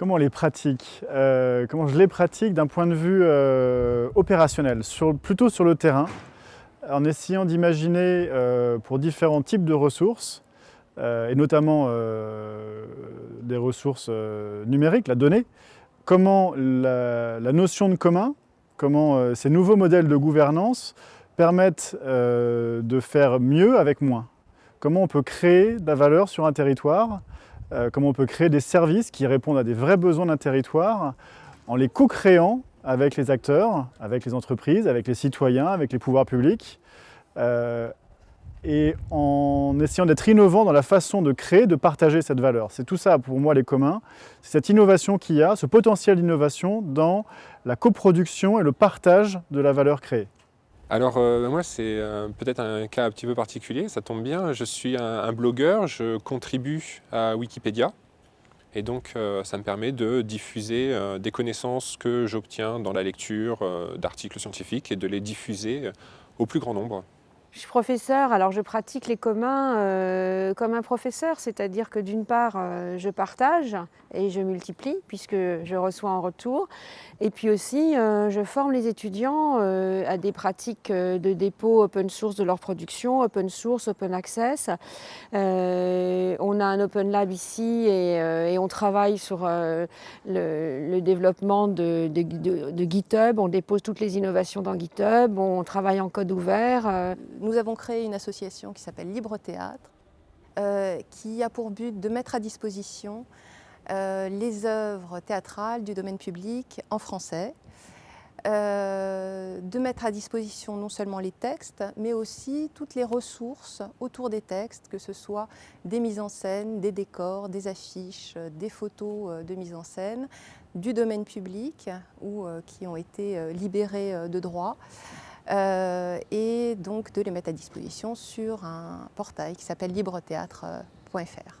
Comment on les pratique euh, Comment je les pratique d'un point de vue euh, opérationnel, plutôt sur le terrain, en essayant d'imaginer euh, pour différents types de ressources, et notamment des ressources numériques, la donnée, comment la, notion de commun, comment ces nouveaux modèles de gouvernance permettent de faire mieux avec moins. Comment on peut créer de la valeur sur un territoire euh, comment on peut créer des services qui répondent à des vrais besoins d'un territoire en les co-créant avec les acteurs, avec les entreprises, avec les citoyens, avec les pouvoirs publics, euh, et en essayant d'être innovant dans la façon de créer, de partager cette valeur. C'est tout ça pour moi les communs, c'est cette innovation qu'il y a, ce potentiel d'innovation dans la coproduction et le partage de la valeur créée. Alors euh, moi c'est peut-être un cas un petit peu particulier, ça tombe bien, je suis un, blogueur, je contribue à Wikipédia et donc euh, ça me permet de diffuser euh, des connaissances que j'obtiens dans la lecture d'articles scientifiques et de les diffuser au plus grand nombre. Je suis professeur, alors je pratique les communs euh, comme un professeur, c'est-à-dire que d'une part, euh, je partage et je multiplie puisque je reçois en retour. Et puis aussi, euh, je forme les étudiants à des pratiques de dépôt open source de leur production, open source, open access. on a un open lab ici et, on travaille sur le, développement de, de GitHub. On dépose toutes les innovations dans GitHub, on travaille en code ouvert nous avons créé une association qui s'appelle Libre Théâtre, euh, qui a pour but de mettre à disposition euh, les œuvres théâtrales du domaine public en français, euh, de mettre à disposition non seulement les textes, mais aussi toutes les ressources autour des textes, que ce soit des mises en scène, des décors, des affiches, des photos de mise en scène, du domaine public ou qui ont été libérés de droit. Euh, et donc de les mettre à disposition sur un portail qui s'appelle libretheatre.fr.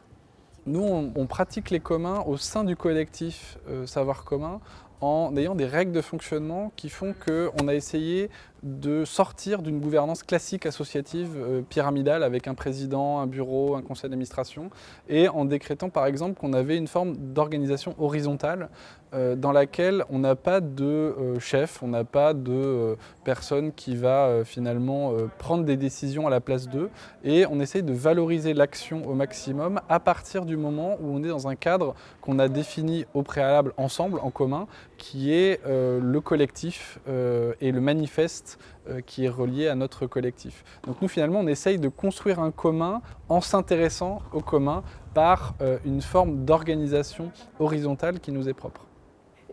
Nous, on, pratique les communs au sein du collectif euh, Savoir commun en ayant des règles de fonctionnement qui font qu'on a essayé de sortir d'une gouvernance classique associative euh, pyramidale avec un président, un bureau, un conseil d'administration et en décrétant par exemple qu'on avait une forme d'organisation horizontale euh, dans laquelle on n'a pas de euh, chef, on n'a pas de personne qui va finalement prendre des décisions à la place d'eux et on essaye de valoriser l'action au maximum à partir du moment où on est dans un cadre qu'on a défini au préalable ensemble, en commun, qui est le collectif et le manifeste euh, qui est relié à notre collectif. Donc nous finalement on essaye de construire un commun en s'intéressant au commun par euh, une forme d'organisation horizontale qui nous est propre.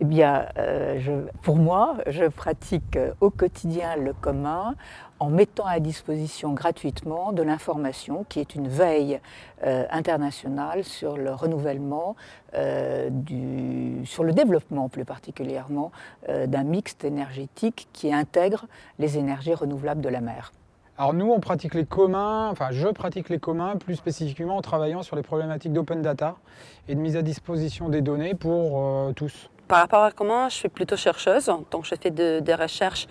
Eh bien, euh, pour moi, je pratique euh, au quotidien le commun en mettant à disposition gratuitement de l'information qui est une veille euh, internationale sur le renouvellement, sur le développement plus particulièrement d'un mixte énergétique qui intègre les énergies renouvelables de la mer. Alors nous, on pratique les communs, enfin je pratique les communs plus spécifiquement en travaillant sur les problématiques d'open data et de mise à disposition des données pour tous. Par rapport à comment je suis plutôt chercheuse, donc je fais des recherches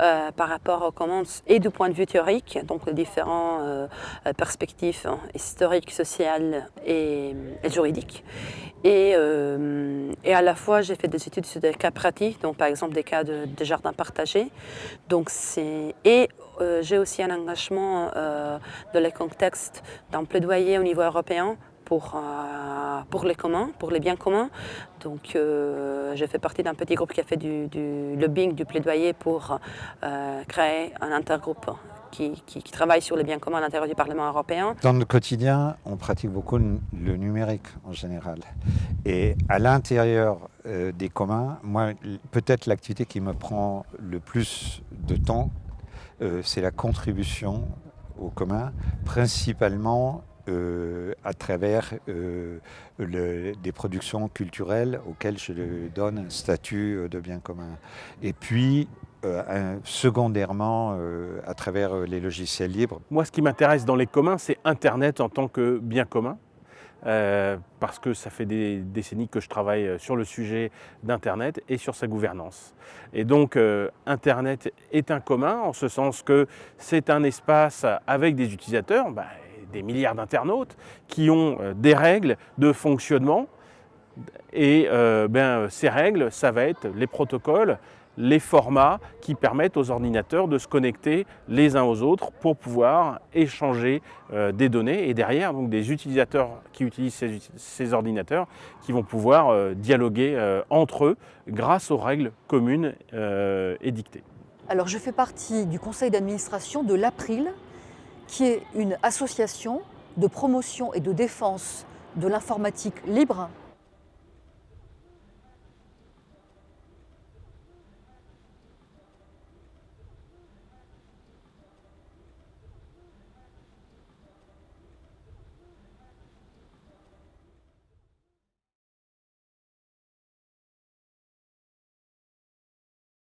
euh, par rapport aux commandes et du point de vue théorique, donc les différentes euh, perspectives hein, historiques, sociales et, juridiques. Et, euh, et, à la fois, j'ai fait des études sur des cas pratiques, donc par exemple des cas de, de jardins partagés. Donc et j'ai aussi un engagement dans le contexte d'un plaidoyer au niveau européen pour, euh, pour les communs, pour les biens communs. Donc euh, je fais partie d'un petit groupe qui a fait du, lobbying, du plaidoyer pour euh, créer un intergroupe qui, qui, travaille sur les biens communs à l'intérieur du Parlement européen. Dans le quotidien, on pratique beaucoup le numérique en général. Et à l'intérieur des communs, moi, peut-être l'activité qui me prend le plus de temps, c'est la contribution au commun, principalement euh, à travers euh, des productions culturelles auxquelles je donne un statut euh, de bien commun. Et puis, secondairement, à travers les logiciels libres. Moi, ce qui m'intéresse dans les communs, c'est Internet en tant que bien commun. parce que ça fait des décennies que je travaille sur le sujet d'Internet et sur sa gouvernance. Et donc, Internet est un commun, en ce sens que c'est un espace avec des utilisateurs, bah, des milliards d'internautes qui ont euh, des règles de fonctionnement Et euh, ben, ces règles, ça va être les protocoles, les formats qui permettent aux ordinateurs de se connecter les uns aux autres pour pouvoir échanger euh, des données et derrière donc des utilisateurs qui utilisent ces, ordinateurs qui vont pouvoir euh, dialoguer euh, entre eux grâce aux règles communes euh, édictées. Alors je fais partie du conseil d'administration de l'April, qui est une association de promotion et de défense de l'informatique libre